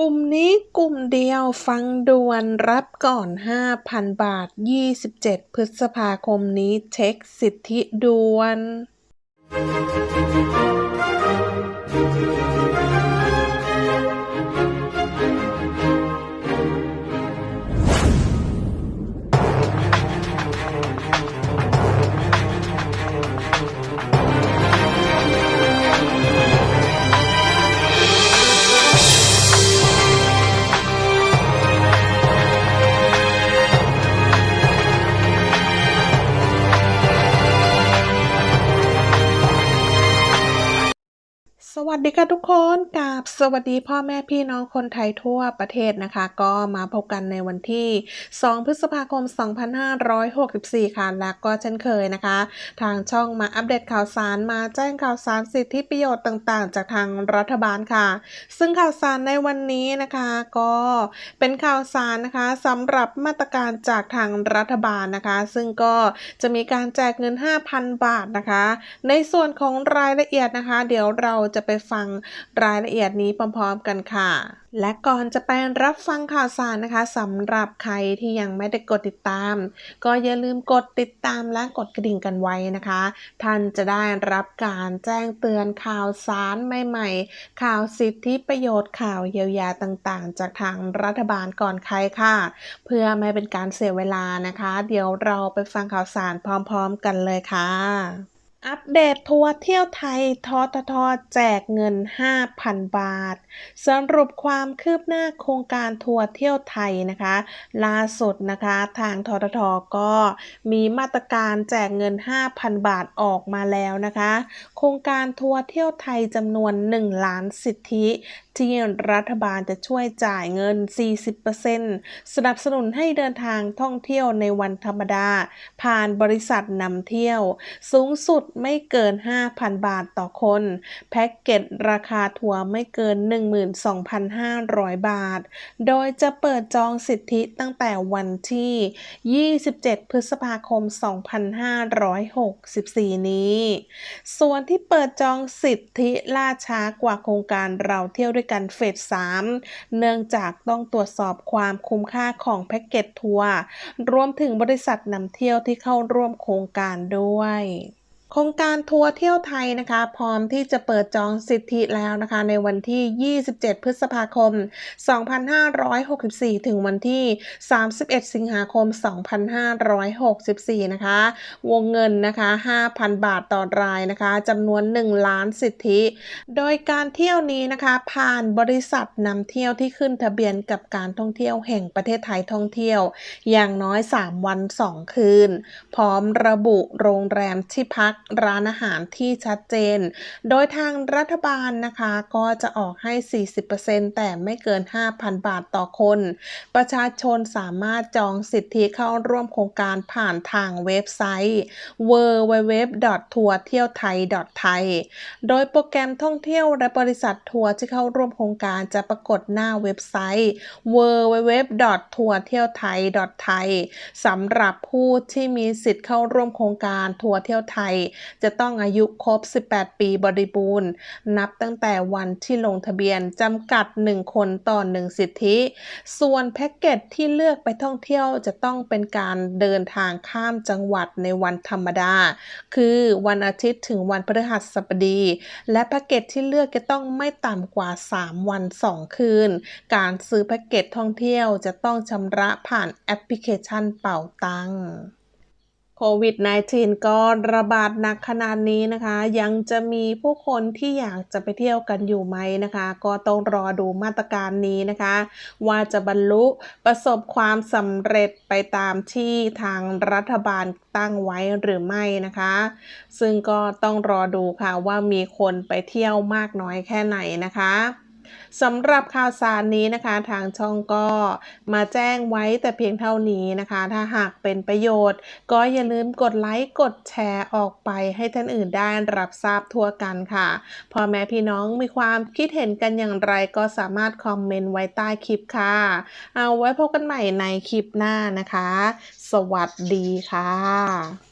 กลุ่มนี้กลุ่มเดียวฟังด่วนรับก่อน 5,000 บาท 27 พฤษภาคมนี้เช็คสิทธิด่วน สวัสดีค่ะทุกคนกับสวัสดีพ่อแม่พี่น้องคนไทยทั่วประเทศนะคะ ก็มาพบกันในวันที่ 2 พฤษภาคม 2564 ค่ะและก็เช่นเคยนะคะ ทางช่องมาอัปเดตข่าวสารมาแจ้งข่าวสารสิทธิประโยชน์ต่างๆ จากทางรัฐบาลค่ะ ซึ่งข่าวสารในวันนี้นะคะก็เป็นข่าวสารนะคะสำหรับมาตรการจากทางรัฐบาลนะคะ ซึ่งก็จะมีการแจกเงิน 5,000 บาทนะคะ ในส่วนของรายละเอียดนะคะ เดี๋ยวเราจะไปฟังรายละเอียดนี้พร้อมๆกันค่ะ และก่อนจะไปรับฟังข่าวสารนะคะสำหรับใครที่ยังไม่ได้กดติดตาม ก็อย่าลืมกดติดตามและกดกระดิ่งกันไว้นะคะ ท่านจะได้รับการแจ้งเตือนข่าวสารใหม่ๆ ข่าวสิทธิประโยชน์ข่าวเยียวยาต่างๆ จากทางรัฐบาลก่อนใครค่ะ เพื่อไม่เป็นการเสียเวลานะคะ เดี๋ยวเราไปฟังข่าวสารพร้อม ๆ กันเลยค่ะ อัปเดตทัวร์เที่ยวไทยทททแจกเงิน 5,000 บาท สรุปความคืบหน้าโครงการทัวร์เที่ยวไทยนะคะ ล่าสุดนะคะทางทททก็มีมาตรการแจกเงิน 5,000 บาทออกมาแล้วนะคะ โครงการทัวร์เที่ยวไทยจำนวน 1 ล้านสิทธิที่รัฐบาลจะช่วยจ่ายเงิน 40%สนับสนุนให้เดินทางท่องเที่ยวในวันธรรมดา ผ่านบริษัทนำเที่ยว สูงสุดไม่เกิน 5,000 บาทต่อคน แพ็กเกจราคาทัวร์ไม่เกิน 12,500 บาท โดยจะเปิดจองสิทธิตั้งแต่วันที่ 27 พฤษภาคม 2564 นี้ ส่วนที่เปิดจองสิทธิล่าช้ากว่าโครงการเราเที่ยวด้วยกันเฟส 3 เนื่องจากต้องตรวจสอบความคุ้มค่าของแพ็กเกจทัวร์รวมถึงบริษัทนำเที่ยวที่เข้าร่วมโครงการด้วย โครงการทัวร์เที่ยวไทยนะคะ พร้อมที่จะเปิดจองสิทธิแล้วนะคะ ในวันที่ 27 พฤษภาคม 2564 ถึงวันที่ 31 สิงหาคม 2564 นะคะ วงเงินนะคะ 5,000 บาทต่อรายนะคะจำนวน 1 ล้านสิทธิ โดยการเที่ยวนี้นะคะ ผ่านบริษัทนำเที่ยวที่ขึ้นทะเบียนกับการท่องเที่ยวแห่งประเทศไทยท่องเที่ยว อย่างน้อย 3 วัน 2 คืน พร้อมระบุโรงแรมที่พักร้านอาหารที่ชัดเจน โดยทางรัฐบาลนะคะก็จะออกให้ 40%แต่ไม่เกิน 5,000 บาทต่อคน ประชาชนสามารถจองสิทธิเข้าร่วมโครงการผ่านทางเว็บไซต์ www. ทัวร์เที่ยวไทยไทยโดยโปรแกรมท่องเที่ยวและบริษัททัวร์ที่เข้าร่วมโครงการจะปรากฏหน้าเว็บไซต์ www. ทัวร์เที่ยวไทยไทยสำหรับผู้ที่มีสิทธิ์เข้าร่วมโครงการทัวร์เที่ยวไทยจะต้องอายุครบ 18 ปีบริบูรณ์ นับตั้งแต่วันที่ลงทะเบียนจำกัด 1 คนต่อ 1 สิทธิ ส่วนแพ็กเกจที่เลือกไปท่องเที่ยวจะต้องเป็นการเดินทางข้ามจังหวัดในวันธรรมดา คือวันอาทิตย์ถึงวันพฤหัสบดี และแพ็กเกจที่เลือกจะต้องไม่ต่ำกว่า 3 วัน 2 คืน การซื้อแพ็กเกจท่องเที่ยวจะต้องชำระผ่านแอปพลิเคชันเป่าตัง โควิด -19 ก็ระบาดหนักขนาดนี้นะคะ ยังจะมีผู้คนที่อยากจะไปเที่ยวกันอยู่ไหมนะคะ ก็ต้องรอดูมาตรการนี้นะคะ ว่าจะบรรลุประสบความสำเร็จไปตามที่ทางรัฐบาลตั้งไว้หรือไม่นะคะ ซึ่งก็ต้องรอดูค่ะว่ามีคนไปเที่ยวมากน้อยแค่ไหนนะคะ สำหรับข่าวสารนี้นะคะ ทางช่องก็มาแจ้งไว้แต่เพียงเท่านี้นะคะ ถ้าหากเป็นประโยชน์ ก็อย่าลืมกดไลค์กดแชร์ออกไปให้ท่านอื่นได้รับทราบทั่วกันค่ะพ่อแม่พี่น้องมีความคิดเห็นกันอย่างไรก็สามารถคอมเมนต์ไว้ใต้คลิปค่ะ เอาไว้พบกันใหม่ในคลิปหน้านะคะ สวัสดีค่ะ